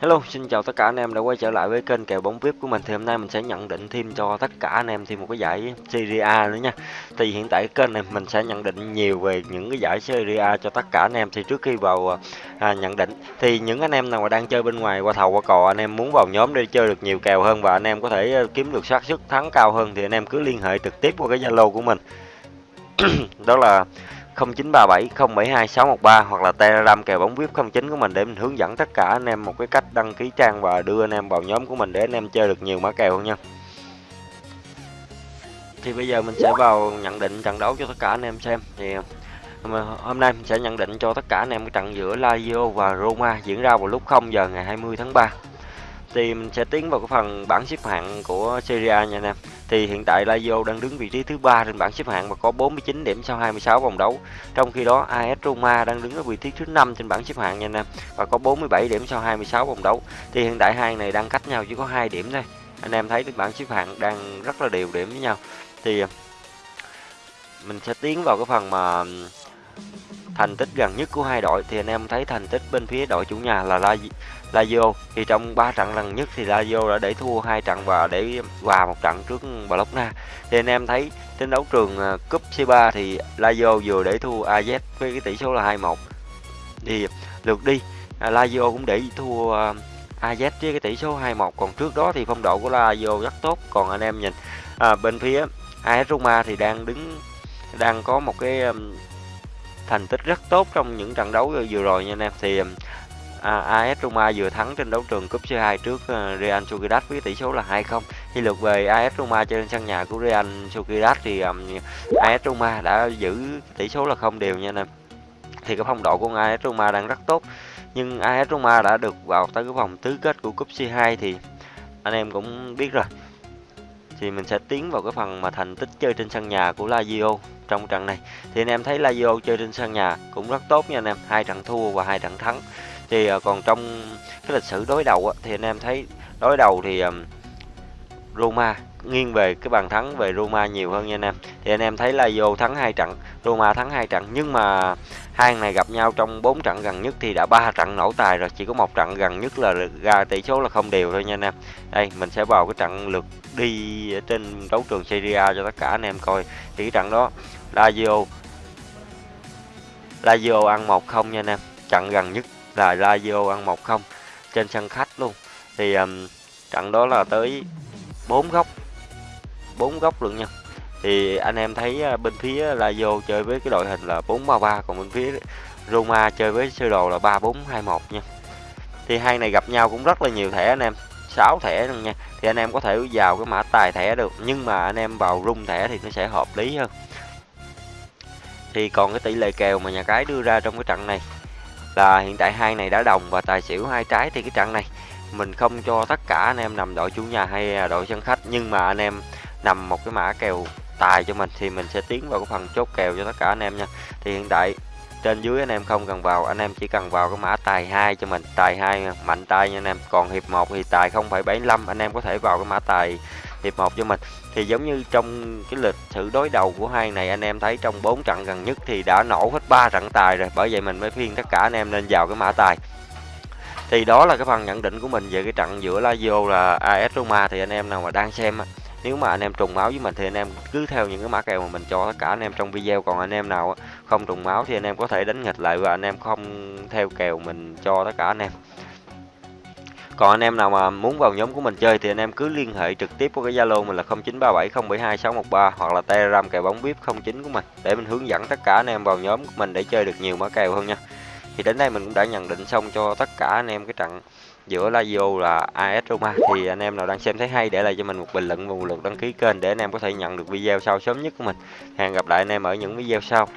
Hello, xin chào tất cả anh em đã quay trở lại với kênh kèo bóng VIP của mình. Thì hôm nay mình sẽ nhận định thêm cho tất cả anh em thêm một cái giải Serie A nữa nha. Thì hiện tại kênh này mình sẽ nhận định nhiều về những cái giải Serie A cho tất cả anh em. Thì trước khi vào à, nhận định thì những anh em nào mà đang chơi bên ngoài qua thầu qua cò anh em muốn vào nhóm để chơi được nhiều kèo hơn và anh em có thể à, kiếm được xác suất thắng cao hơn thì anh em cứ liên hệ trực tiếp qua cái Zalo của mình. Đó là 0937 072 613 hoặc là Telegram kèo bóng VIP 09 của mình để mình hướng dẫn tất cả anh em một cái cách đăng ký trang và đưa anh em vào nhóm của mình để anh em chơi được nhiều mã kèo hơn nha. Thì bây giờ mình sẽ vào nhận định trận đấu cho tất cả anh em xem. Thì, hôm nay mình sẽ nhận định cho tất cả anh em cái trận giữa Lazio và Roma diễn ra vào lúc 0 giờ ngày 20 tháng 3 thì mình sẽ tiến vào cái phần bảng xếp hạng của Serie A nha anh em. Thì hiện tại Lazio đang đứng vị trí thứ ba trên bảng xếp hạng và có 49 điểm sau 26 vòng đấu. Trong khi đó AS Roma đang đứng ở vị trí thứ năm trên bảng xếp hạng nha anh em, và có 47 điểm sau 26 vòng đấu. Thì hiện tại hai này đang cách nhau chỉ có 2 điểm thôi. Anh em thấy bảng xếp hạng đang rất là đều điểm với nhau. Thì à, mình sẽ tiến vào cái phần mà thành tích gần nhất của hai đội thì anh em thấy thành tích bên phía đội chủ nhà là Lazio thì trong 3 trận lần nhất thì Lazio đã để thua hai trận và để hòa một trận trước Bologna thì anh em thấy trên đấu trường à, cúp C3 thì Lazio vừa để thua AZ với cái tỷ số là 2-1 thì lượt đi à, Lazio cũng để thua à, AZ với cái tỷ số 2-1 còn trước đó thì phong độ của Lazio rất tốt. Còn anh em nhìn à, bên phía AS Roma thì đang đứng đang có một cái thành tích rất tốt trong những trận đấu vừa rồi nha anh em. Thì um, à, AS Roma vừa thắng trên đấu trường cúp C2 trước uh, Real Sociedad với tỷ số là 2-0 khi lượt về AS Roma trên sân nhà của Real Sociedad thì um, AS Roma đã giữ tỷ số là không đều nha anh em. Thì cái phong độ của AS Roma đang rất tốt nhưng AS Roma đã được vào tới cái vòng tứ kết của cúp C2 thì anh em cũng biết rồi thì mình sẽ tiến vào cái phần mà thành tích chơi trên sân nhà của Lazio trong trận này. Thì anh em thấy Lazio chơi trên sân nhà cũng rất tốt nha anh em, hai trận thua và hai trận thắng. Thì ờ, còn trong cái lịch sử đối đầu thì anh em thấy đối đầu thì Roma. Nghiêng về cái bàn thắng về Roma nhiều hơn nha anh em. Thì anh em thấy Lazio thắng hai trận Roma thắng hai trận. Nhưng mà hai này gặp nhau trong 4 trận gần nhất thì đã ba trận nổ tài rồi. Chỉ có một trận gần nhất là ra tỷ số là không đều thôi nha anh em. Đây mình sẽ vào cái trận lượt đi ở trên đấu trường Serie A cho tất cả anh em coi. Thì cái trận đó Lazio Lazio ăn một không nha anh em. Trận gần nhất là Lazio ăn một không trên sân khách luôn. Thì um, trận đó là tới bốn góc bốn góc luôn nha. Thì anh em thấy à, bên phía Lazio chơi với cái đội hình là 4-3-3 còn bên phía Roma chơi với sơ đồ là 3-4-2-1 nha. Thì hai này gặp nhau cũng rất là nhiều thẻ anh em 6 thẻ luôn nha. Thì anh em có thể vào cái mã tài thẻ được, nhưng mà anh em vào rung thẻ thì nó sẽ hợp lý hơn. Thì còn cái tỷ lệ kèo mà nhà cái đưa ra trong cái trận này là hiện tại hai này đã đồng và tài xỉu hai trái thì cái trận này mình không cho tất cả anh em nằm đội chủ nhà hay à, đội sân khách nhưng mà anh em nằm một cái mã kèo tài cho mình thì mình sẽ tiến vào cái phần chốt kèo cho tất cả anh em nha. Thì hiện tại trên dưới anh em không cần vào anh em chỉ cần vào cái mã tài 2 cho mình tài 2 mạnh tay nha anh em. Còn hiệp 1 thì tài 0,75 anh em có thể vào cái mã tài hiệp 1 cho mình. Thì giống như trong cái lịch sử đối đầu của hai này anh em thấy trong 4 trận gần nhất thì đã nổ hết 3 trận tài rồi bởi vậy mình mới khuyên tất cả anh em nên vào cái mã tài thì đó là cái phần nhận định của mình về cái trận giữa Lazio là AS Roma thì anh em nào mà đang xem nếu mà anh em trùng máu với mình thì anh em cứ theo những cái mã kèo mà mình cho tất cả anh em trong video còn anh em nào không trùng máu thì anh em có thể đánh nghịch lại và anh em không theo kèo mình cho tất cả anh em còn anh em nào mà muốn vào nhóm của mình chơi thì anh em cứ liên hệ trực tiếp qua cái Zalo mình là 0937072613 hoặc là Telegram kèo bóng VIP 09 của mình để mình hướng dẫn tất cả anh em vào nhóm của mình để chơi được nhiều mã kèo hơn nha. Thì đến đây mình cũng đã nhận định xong cho tất cả anh em cái trận giữa Lazio là AS Roma thì anh em nào đang xem thấy hay để lại cho mình một bình luận và một lượt đăng ký kênh để anh em có thể nhận được video sau sớm nhất của mình. Hẹn gặp lại anh em ở những video sau.